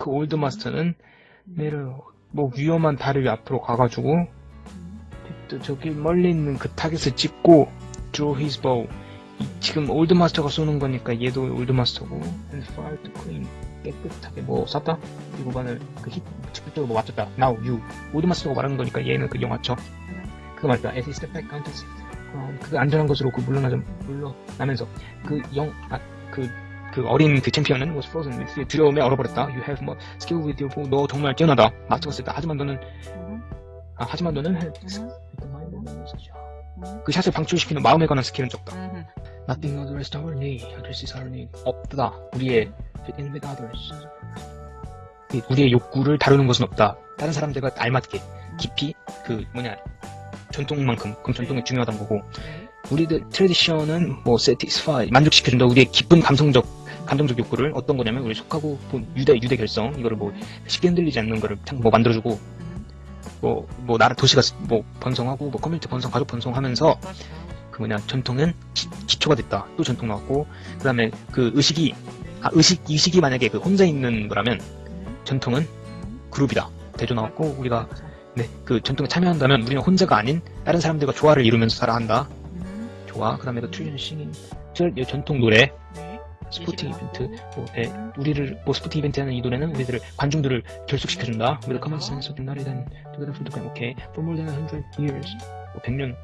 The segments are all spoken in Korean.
그 올드 마스터는 내를 뭐 위험한 다리 앞으로 가가지고 또 저기 멀리 있는 그 타겟을 찍고 draw his bow. 이- 지금 올드 마스터가 쏘는 거니까 얘도 올드 마스터고. And fire to clean 깨끗하게 뭐 쐈다? 이 구간을 그힛 직접적으로 뭐 맞췄다. Now you. 올드 마스터가 말하는 거니까 얘는 그 영화죠 그거 말이야 as he step back counted 어, 그 안전한 것으로 그 물러나자 물러나면서 그 영 아 그 그 어린 그 챔피언은 was frozen. 두려움에 얼어버렸다. You have more skill with your. 너 정말 뛰어나다. 마스터가 쓰다. 하지만 너는 아, 하지만 너는 그 샷을 방출시키는 마음에 관한 스킬은 적다. Nothing of the rest of our need addresses our need. 없다. 우리의 fit in with others. 이 우리의 욕구를 다루는 것은 없다. 다른 사람들과 알맞게 깊이 그 뭐냐 전통만큼 그럼 전통이 중요하다는 거고 우리들 tradition은 뭐 satisfy 만족시켜준다. 우리의 깊은 감성적 감정적 욕구를 어떤 거냐면 우리 속하고 본 유대 유대 결성 이거를 뭐 쉽게 흔들리지 않는 거를 참뭐 만들어주고 뭐 뭐 나라 도시가 뭐 번성하고 뭐 커뮤니티 번성 가족 번성하면서 그 뭐냐 전통은 기, 초가 됐다. 또 전통 나왔고 그다음에 그 의식이 아 의식 의식이 만약에 그 혼자 있는 거라면 전통은 그룹이다. 대조 나왔고 우리가 네 그 전통에 참여한다면 우리는 혼자가 아닌 다른 사람들과 조화를 이루면서 살아야 한다. 좋아 그다음에 그 트리전 싱인 절- 전통 노래 스포팅 이벤트 뭐, 네, 우리를 뭐 스포팅 이벤트 하는 이 노래는 우리들을 관중들을 결속시켜준다. With a common sense of than together for the game. 오케이. For more than 100 years. 뭐 100년.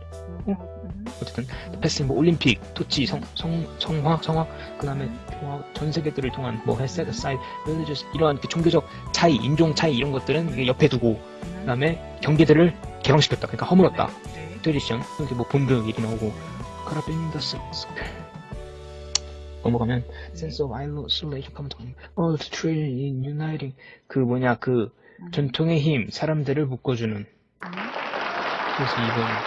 어쨌든 패스팅 뭐 올림픽, 토치, 성, 성, 성화, 성화, 그 다음에 조화, 전 세계들을 통한 뭐 set aside religious 이러한 그 종교적 차이, 인종 차이 이런 것들은 옆에 두고 그 다음에 경계들을 개방시켰다. 그러니까 허물었다. 트레디션 이렇게 뭐 본드 얘기 나오고 카라빈 더 센스 넘어가면 sense of isolation on all the tradition in uniting 그 뭐냐 그 전통의 힘 사람들을 묶어주는 그래서 이번